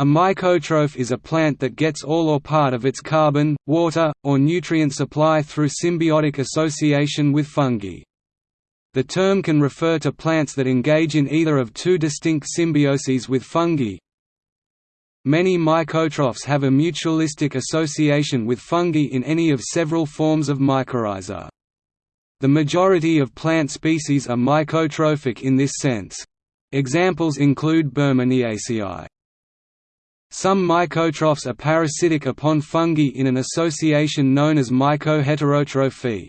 A mycotroph is a plant that gets all or part of its carbon, water, or nutrient supply through symbiotic association with fungi. The term can refer to plants that engage in either of two distinct symbioses with fungi. Many mycotrophs have a mutualistic association with fungi in any of several forms of mycorrhiza. The majority of plant species are mycotrophic in this sense. Examples include Burmaniaceae. Some mycotrophs are parasitic upon fungi in an association known as mycoheterotrophy.